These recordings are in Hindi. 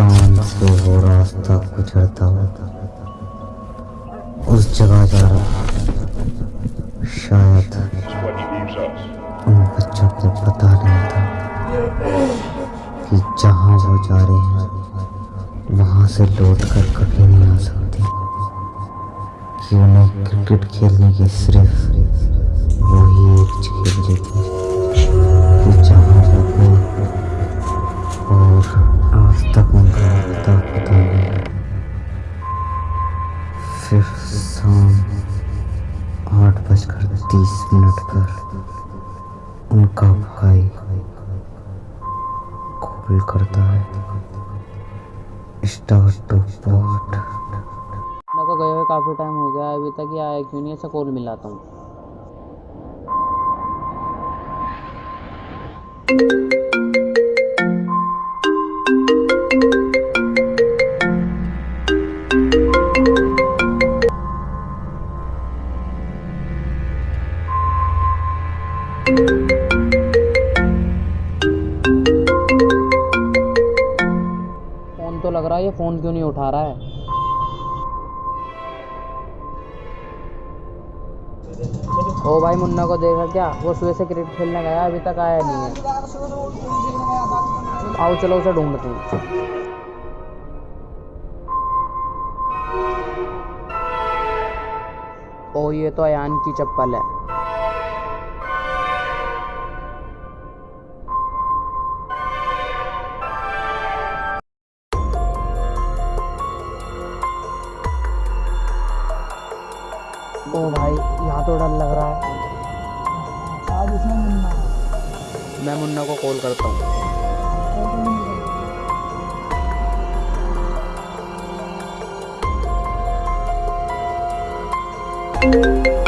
कब्रिस्तान से वो रास्ता गुजरता होता। उस जगह जा रहा। शायद उन बच्चों को पता नहीं था कि जहाँ वो जा रहे हैं, वहाँ से लौट कर कभी नहीं आ सकते। कि उन्हें क्रिकेट खेलने की सिर्फ़ वही एक खेल देती कि उनका पता नहीं। फिर शाम आठ बजकर तीस मिनट पर उनका भाई कॉल करता है। स्टार्ट टू पॉट को गए हुए काफ़ी टाइम हो गया, अभी तक ये आया क्यों नहीं? ऐसा कॉल मिलाता हूँ। फ़ोन क्यों नहीं उठा रहा है? ओ भाई, मुन्ना को देखा क्या? वो सुबह से क्रिकेट खेलने गया, अभी तक आया नहीं है। आओ, चलो उसे ढूंढते हैं। ओ, ये तो अयान की चप्पल है। यहाँ तो डर लग रहा है। आज इसमें मुन्ना। मैं मुन्ना को कॉल करता हूँ। ओ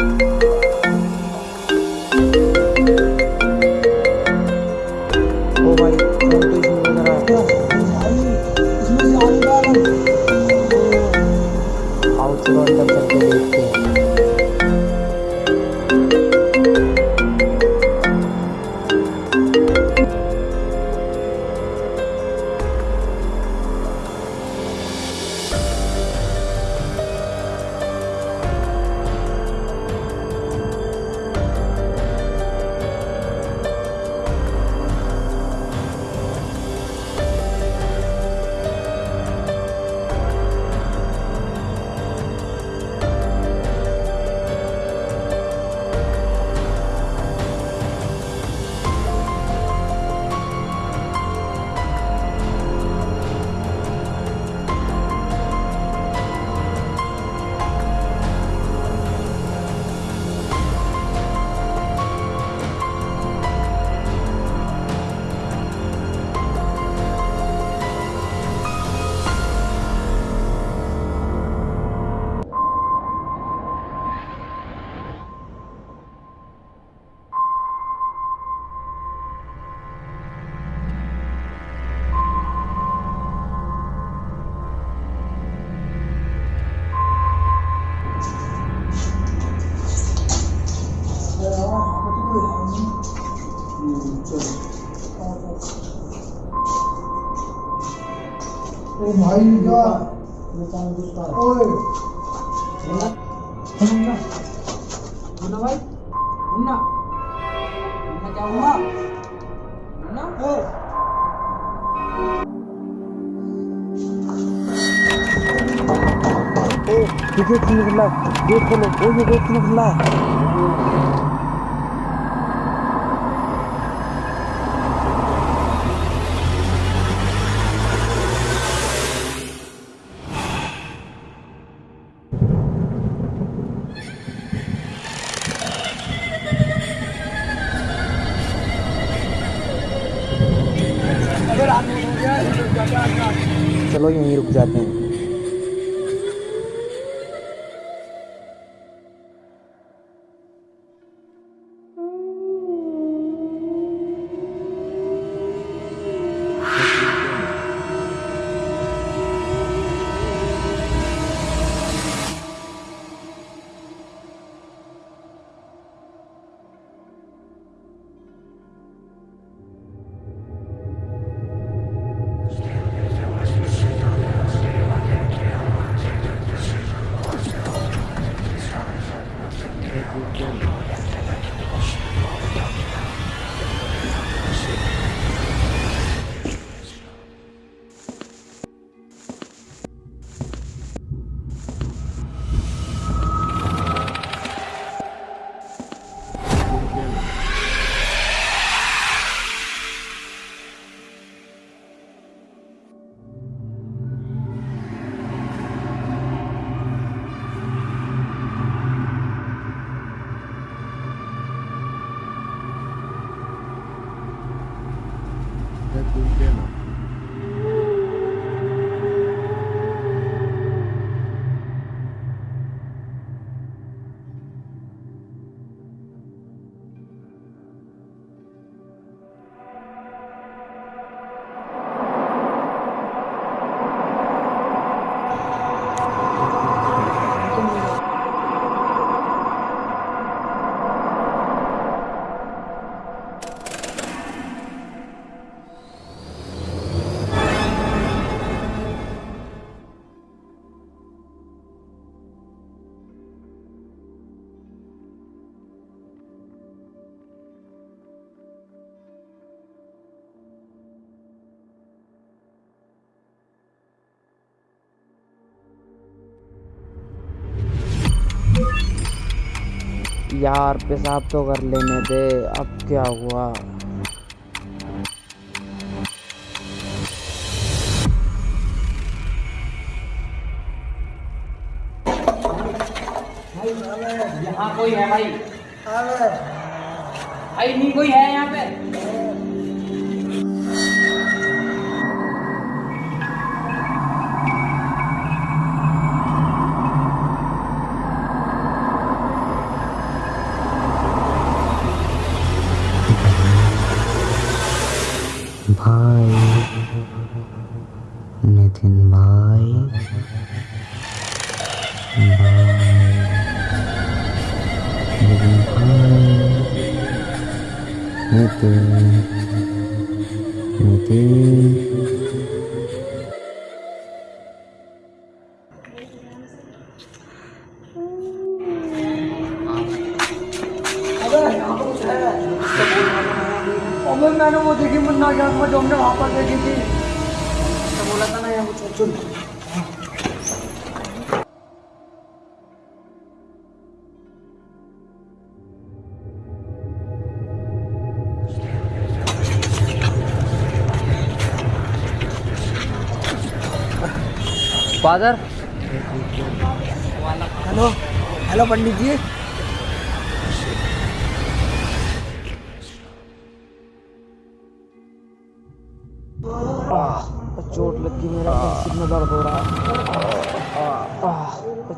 Oh my god. Ôi. Không nào. Không nào vậy? Không nào. Nó cháu hả? Nó. Ừ. Ô, cái kia không được là, cái kia không được, cái kia không được là. यार, पेशाब तो कर लेने दे। अब क्या हुआ? यहाँ कोई है भाई? भाई, नहीं कोई है यहाँ पे? in my mind. Living high. Nothing. Nothing. मैंने वो देखी मुन्ना जागमा जो हमने वहाँ पर देखी थी तो बोला था ना यहाँ father hello hello Pandit ji चोट लगी मेरा सिर में दर्द हो रहा है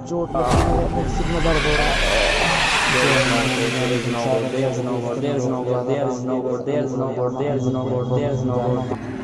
चोट लगी मेरा सिर में दर्द हो रहा है There's no God, there's no God, there's no God, there's no God, there's no God, there's no God, there's no God.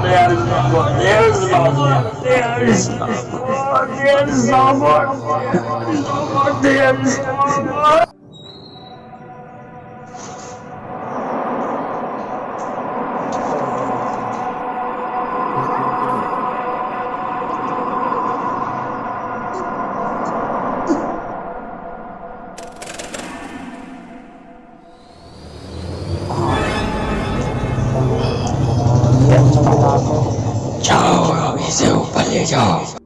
Deus, amor, Deus, amor, Deus, amor. Ciao, mi se upalił.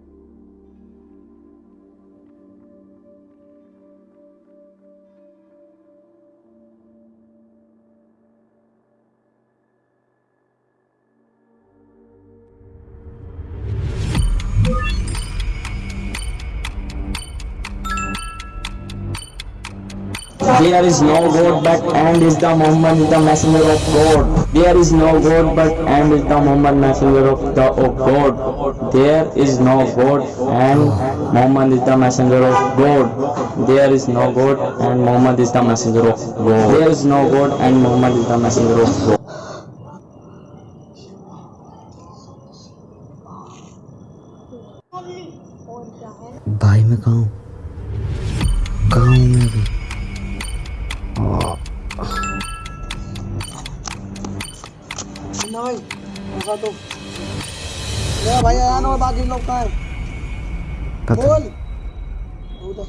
There is no God but and is the Muhammad is the messenger of God. There is no God but and is the Muhammad messenger of the of God. There is no God and Muhammad is the messenger of God. There is no God and Muhammad is the messenger of God. There is no God and Muhammad is the messenger of God. भाई मैं कहाँ हूँ कहाँ हूँ मैं अभी भाई ऐसा तो मेरा भाई आया ना और बाकी लोग कहाँ हैं। बोल।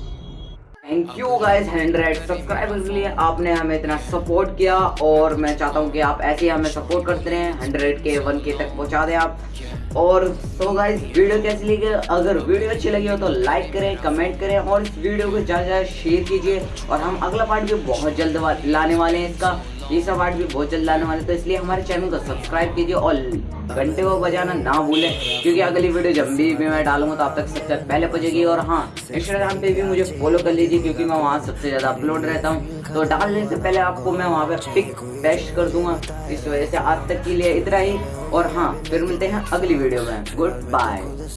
Thank you guys hundred subscribers के लिए आपने हमें इतना सपोर्ट किया और मैं चाहता हूँ कि आप ऐसे ही हमें सपोर्ट करते रहें हंड्रेड के वन के तक पहुँचा दें आप। और सो गाइस वीडियो कैसी लगी? अगर वीडियो अच्छी लगी हो तो लाइक करें कमेंट करें और इस वीडियो को ज़्यादा ज़्यादा शेयर कीजिए और हम अगला पार्ट भी बहुत जल्द वा- लाने वाले हैं इसका। ये सब पार्ट भी बहुत जल्द लाने वाले तो इसलिए हमारे चैनल को सब्सक्राइब कीजिए और घंटे को बजाना ना भूलें क्योंकि अगली वीडियो जब भी, भी मैं डालूँगा तो आप तक सबसे पहले पहुंचेगी। और हाँ इंस्टाग्राम पे भी मुझे फॉलो कर लीजिए क्योंकि मैं वहाँ सबसे ज़्यादा अपलोड रहता हूँ। तो डालने से पहले आपको मैं वहाँ पे पिक पेस्ट कर दूँगा इस वजह से आज तक के लिए इतना ही। और हाँ फिर मिलते हैं अगली वीडियो में। Good bye